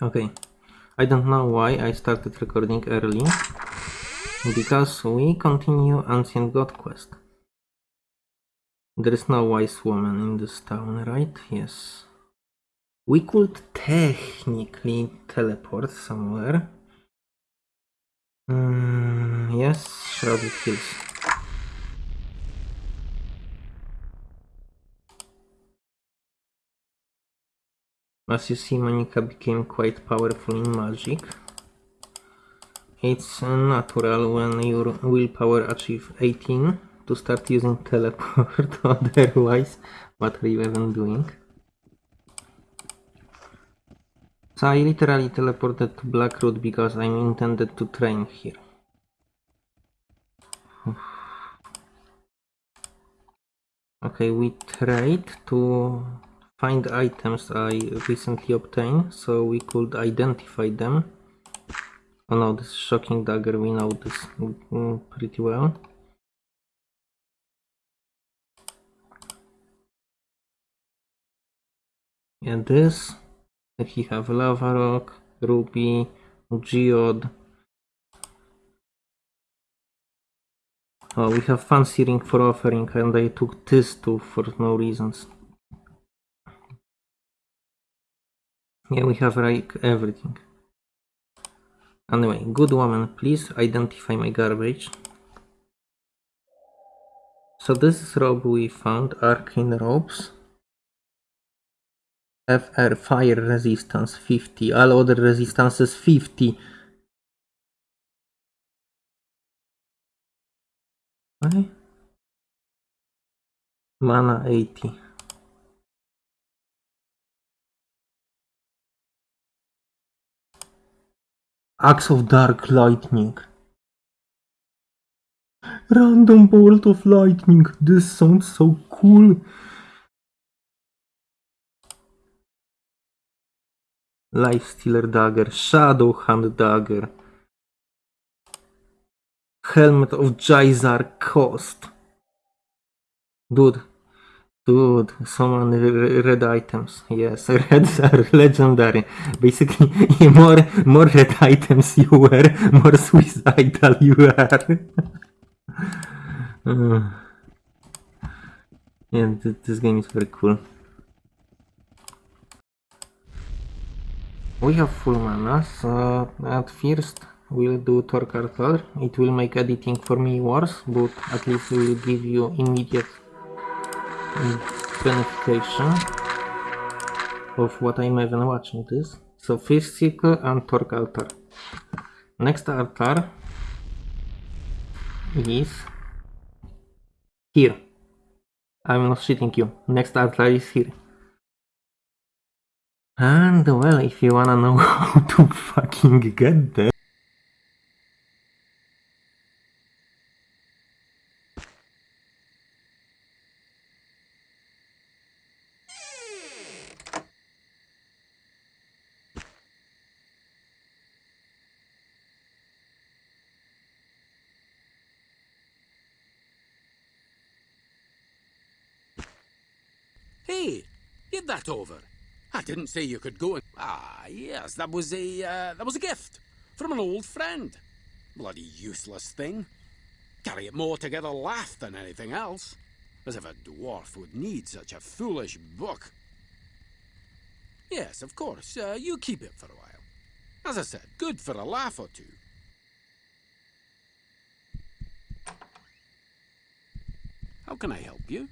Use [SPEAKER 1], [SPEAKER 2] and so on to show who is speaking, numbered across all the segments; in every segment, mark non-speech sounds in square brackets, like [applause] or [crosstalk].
[SPEAKER 1] Okay, I don't know why I started recording early. Because we continue Ancient God quest. There is no wise woman in this town, right? Yes. We could technically teleport somewhere. Mm, yes, Shrouded Hills. As you see, Monica became quite powerful in magic. It's natural when your willpower achieves 18 to start using teleport, [laughs] otherwise, what are you even doing? So I literally teleported to Blackroot because I'm intended to train here. Okay, we trade to find items I recently obtained so we could identify them. Oh no, this shocking dagger, we know this mm, pretty well. And this, he have lava rock, ruby, geode. Oh, we have fancy ring for offering and I took this too for no reasons. Yeah, we have like everything. Anyway, good woman, please identify my garbage. So this is robe we found, arcane robes. FR fire resistance 50, all other resistances 50. Okay. Mana 80. Axe of Dark Lightning. Random bolt of lightning. This sounds so cool. Life Stealer Dagger, Shadow Hand Dagger. Helmet of Jizar Cost. Dude, Dude, so many red items. Yes, [laughs] reds are legendary. Basically, [laughs] more more red items you wear, more suicidal you are. [laughs] uh, yeah, th this game is very cool. We have full mana, so at first we'll do Torque Altar. It will make editing for me worse, but at least will give you immediate benefication of what I'm even watching this. So physical and torque altar. Next altar is here. I'm not shitting you. Next altar is here. And well, if you wanna know [laughs] how to fucking get there.
[SPEAKER 2] That over. I didn't say you could go and... Ah, yes, that was a, uh, that was a gift from an old friend. Bloody useless thing. Carry it more to get a laugh than anything else. As if a dwarf would need such a foolish book. Yes, of course, uh, you keep it for a while. As I said, good for a laugh or two. How can I help you?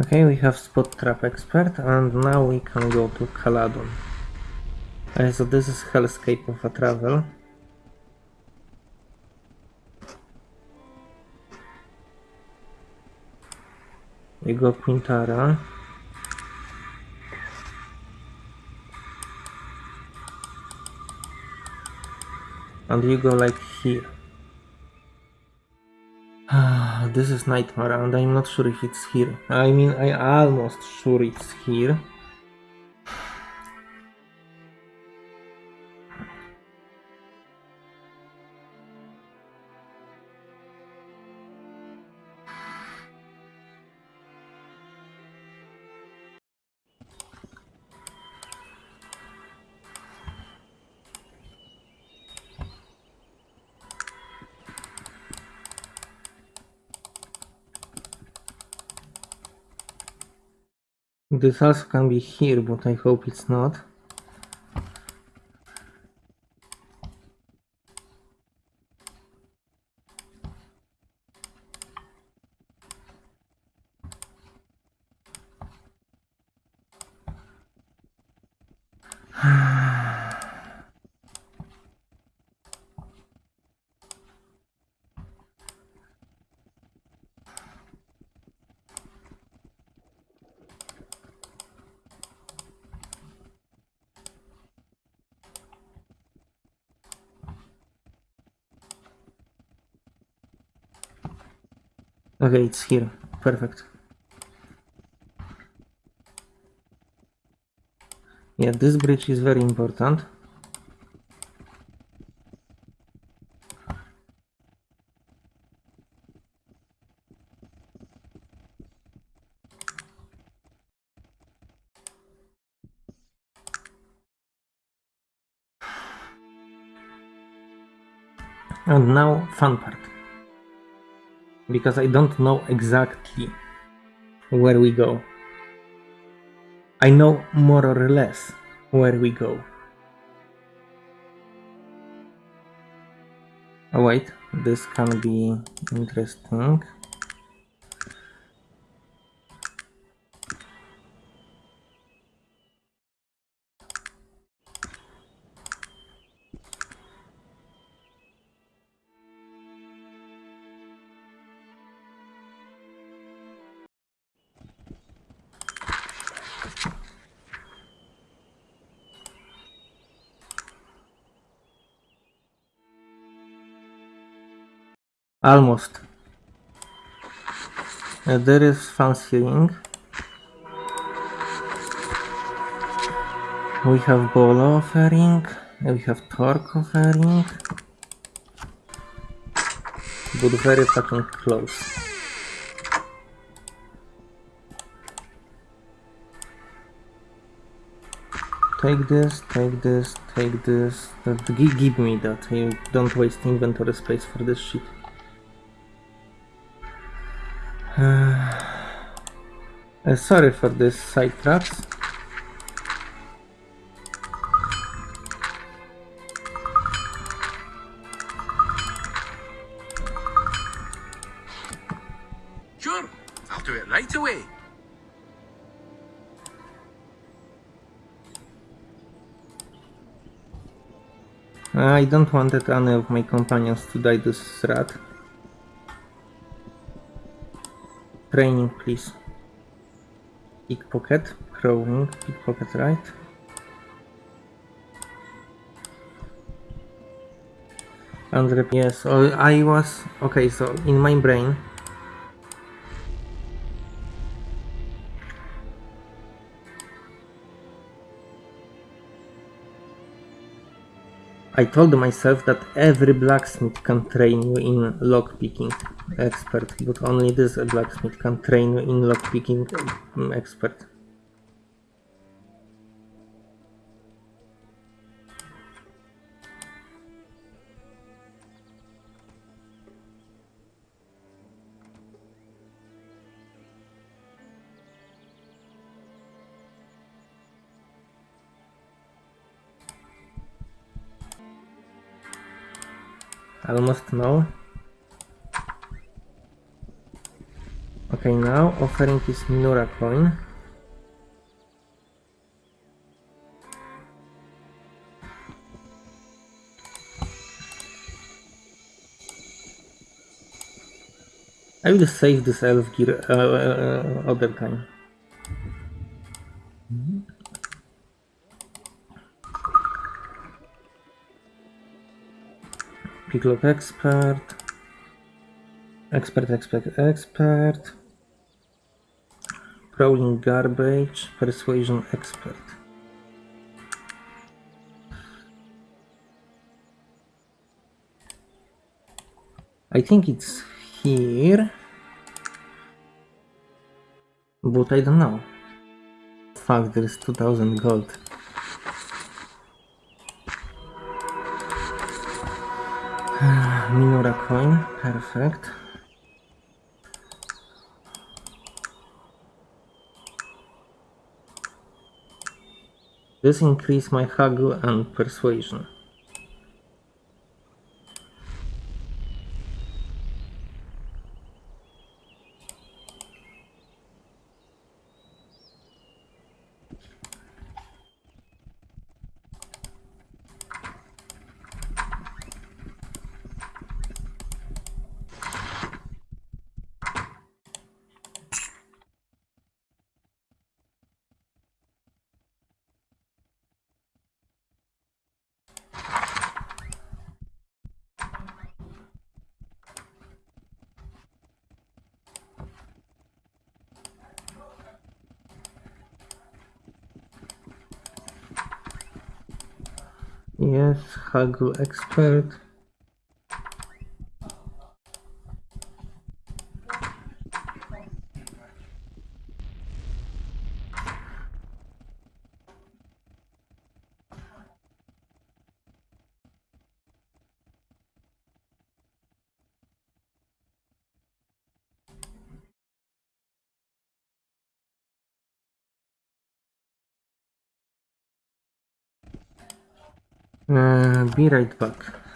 [SPEAKER 1] Okay, we have Spot Trap Expert and now we can go to Caladon. Uh, so this is Hellscape of a Travel. We go Quintara. And you go like here. Ah, this is Nightmare and I'm not sure if it's here. I mean, I almost sure it's here. This also can be here, but I hope it's not. Okay, it's here. Perfect. Yeah, this bridge is very important. And now, fun part. Because I don't know exactly where we go. I know more or less where we go. Oh wait, this can be interesting. Almost. Uh, there is ring. We have Bolo offering. We have Torque offering. But very fucking close. Take this, take this, take this. That, give me that. You don't waste inventory space for this shit. Uh, sorry for this side traps.
[SPEAKER 2] Sure, I'll do it right away.
[SPEAKER 1] I don't want any of my companions to die this rat. Training, please. Pickpocket, crawling, pickpocket, right? Andre, yes, oh, I was okay. So in my brain, I told myself that every blacksmith can train you in lockpicking expert, but only this blacksmith can train in lockpicking um, expert. Almost no. Okay, now offering is Minura coin. I will save this elf gear uh, uh, other time. Picklock expert. Expert, expert, expert. Prowling garbage. Persuasion expert. I think it's here. But I don't know. Fuck, there's 2000 gold. [sighs] Minora coin, perfect. This increase my haggle and persuasion. Yes, haggle expert. Be right back.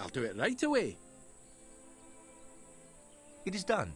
[SPEAKER 2] I'll do it right away.
[SPEAKER 3] It is done.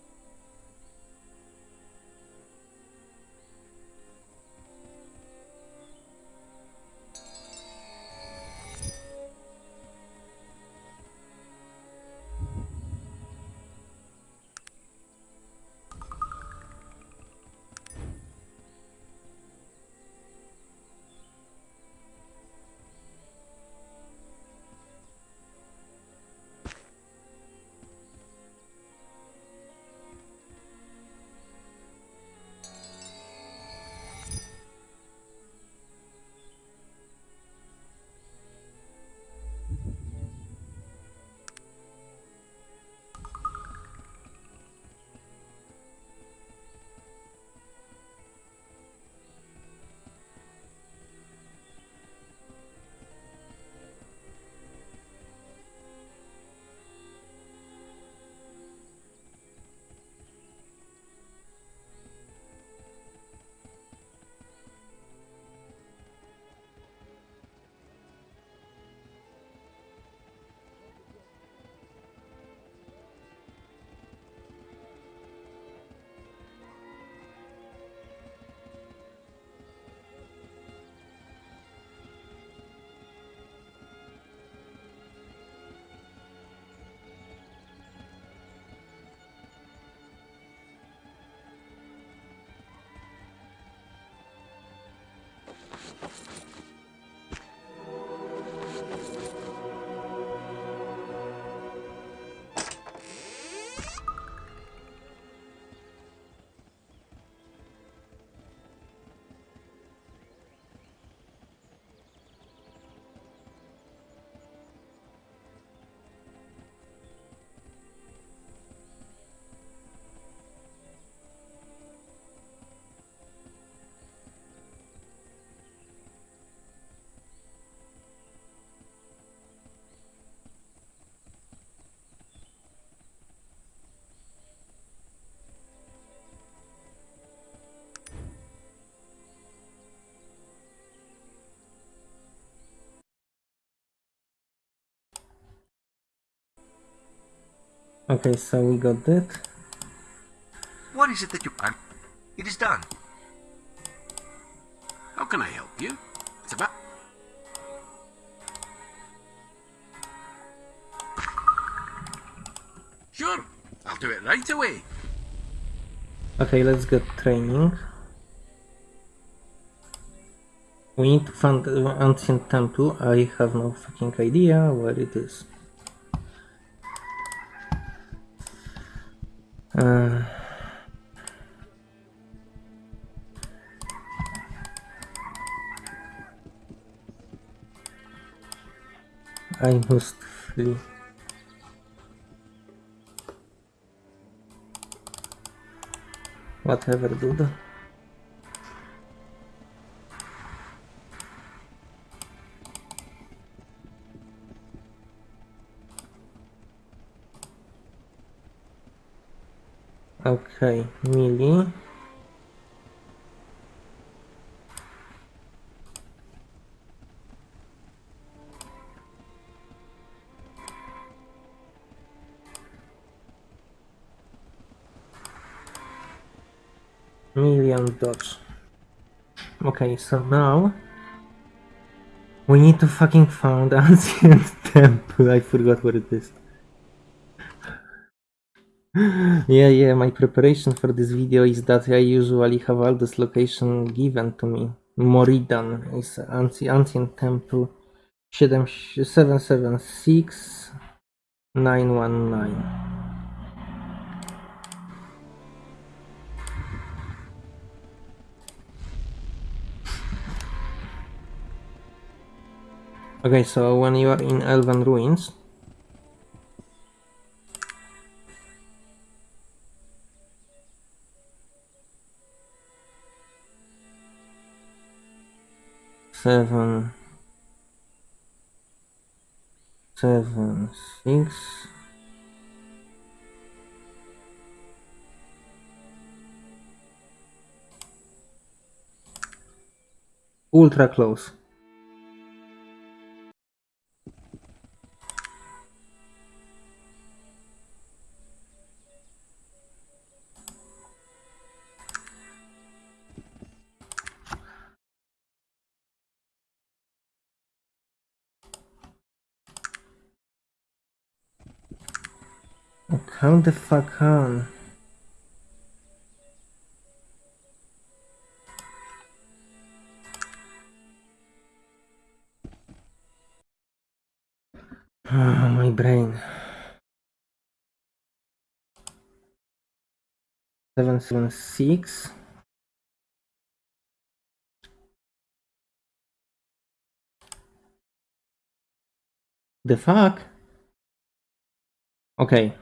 [SPEAKER 1] Okay, so we got that.
[SPEAKER 3] What is it that you want? It is done.
[SPEAKER 2] How can I help you? It's about. Sure, I'll do it right away.
[SPEAKER 1] Okay, let's get training. We need to find the ancient temple. I have no fucking idea where it is. Uh, I must flee. Whatever, dude. Okay, Millie. Million dots. Okay, so now we need to fucking find [laughs] ancient temple. I forgot where it is. Yeah, yeah, my preparation for this video is that I usually have all this location given to me. Moridan is ancient, ancient temple 776 919. Okay, so when you are in Elven Ruins, seven, seven, six, ultra close. Calm the fuck on. Oh, my brain. Seven seven six. The fuck? Okay.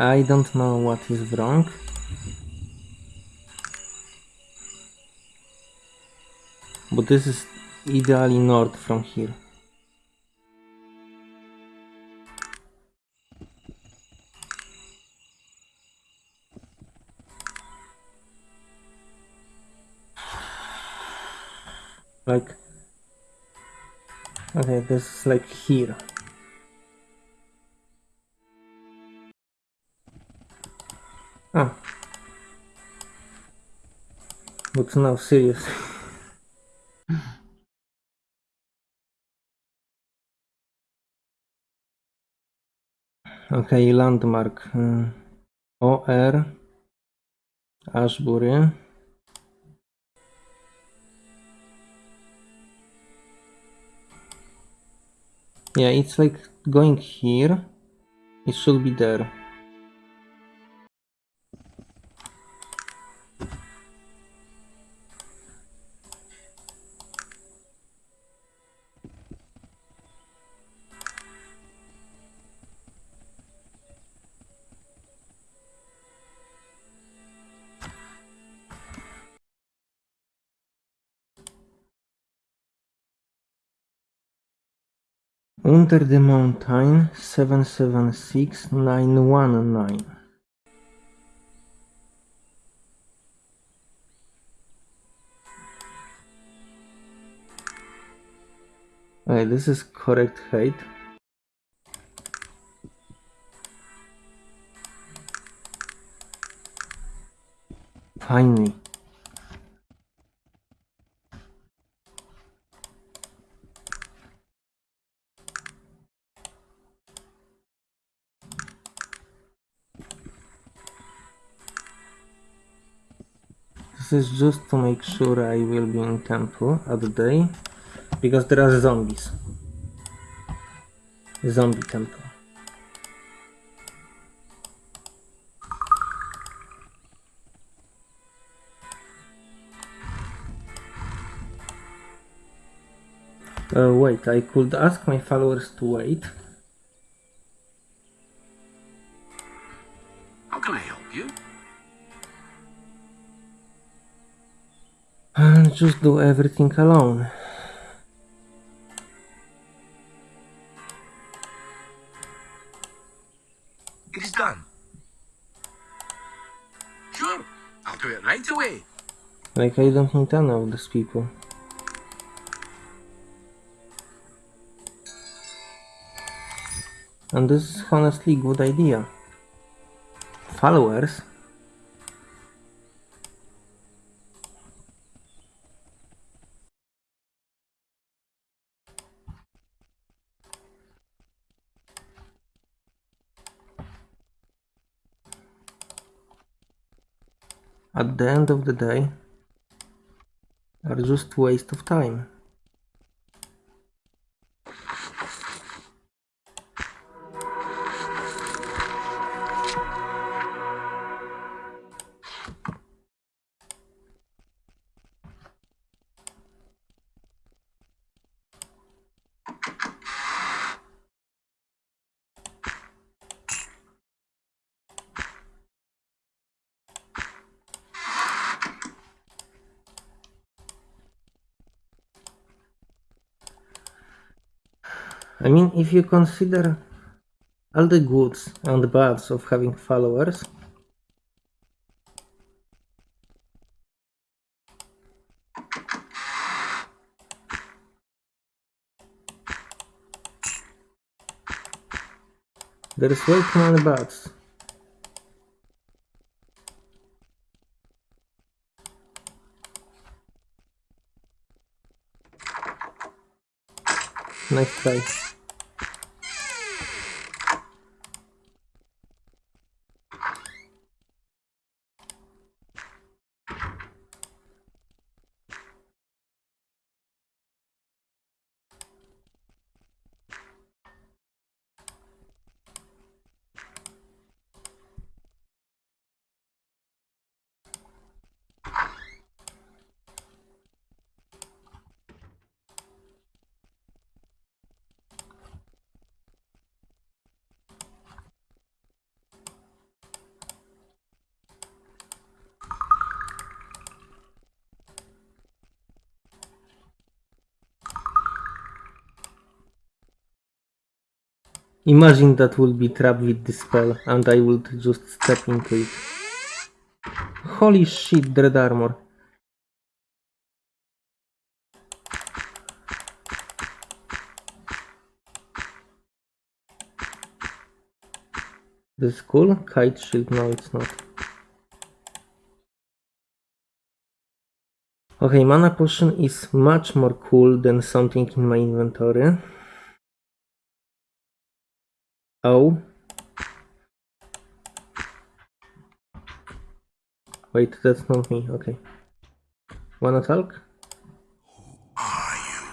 [SPEAKER 1] I don't know what is wrong. But this is ideally north from here. Like, okay, this is like here. Ah. But now, serious. okay, landmark. Uh, OR. Ashbury. Yeah, it's like going here. It should be there. Under the Mountain 776919. Okay, this is correct height. Finally. This is just to make sure I will be in temple at the day because there are zombies. Zombie temple. Uh, wait, I could ask my followers to wait. Just do everything alone.
[SPEAKER 3] It is done.
[SPEAKER 2] Sure, I'll do it right away.
[SPEAKER 1] Like I don't need any of these people. And this is honestly a good idea. Followers at the end of the day are just waste of time. I mean, if you consider all the goods and the bads of having followers, there is way too many bads. Nice try. Imagine that will be trapped with this spell and I would just step into it. Holy shit, Dread Armor. This is cool? Kite shield, no it's not. Okay, mana potion is much more cool than something in my inventory. Oh. Wait, that's not me. Okay. Wanna talk?
[SPEAKER 4] are you?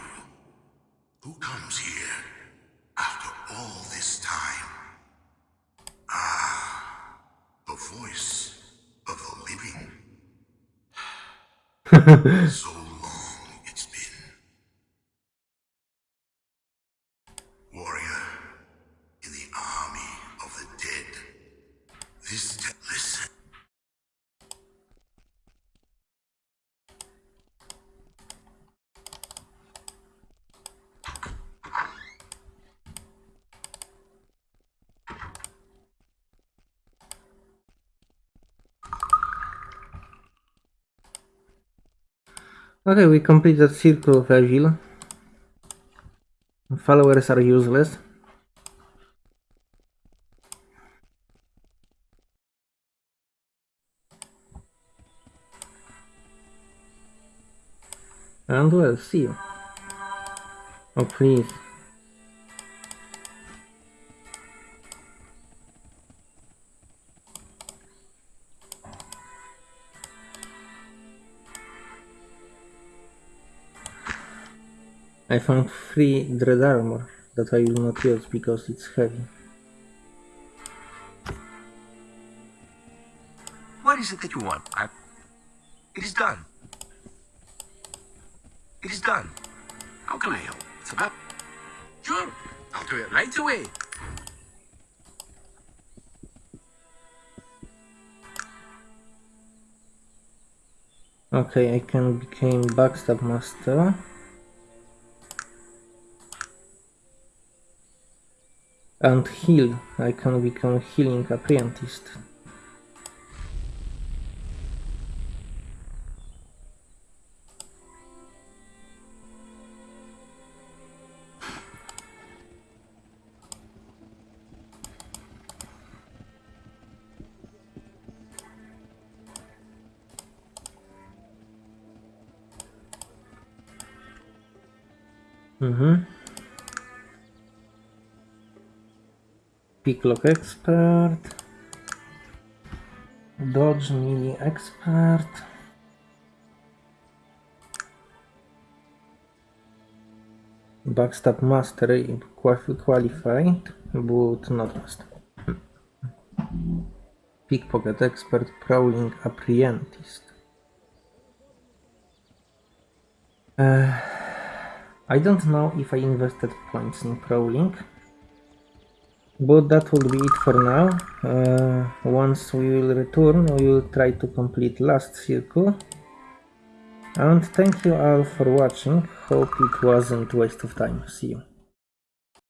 [SPEAKER 4] Who comes here after all this time? Ah, the voice of the living. [laughs] so
[SPEAKER 1] Okay, we complete the Circle of Agile. Followers are useless. And well, see you. Oh, please. I found free dread armor that I will not use because it's heavy.
[SPEAKER 3] What is it that you want? I... It is done. It is done.
[SPEAKER 2] How can I help? It's about. Sure, I'll do it right away.
[SPEAKER 1] Okay, I can become backstab master. And heal. I can become healing apprentice. Mhm. Picklock expert. Dodge Mini expert. Backstab master qua- qualified, but not master. Pickpocket expert, prowling apprentice. Uh, I don't know if I invested points in prowling. But that will be it for now. Uh, once we will return, we will try to complete last circle. And thank you all for watching. Hope it wasn't waste of time. See you.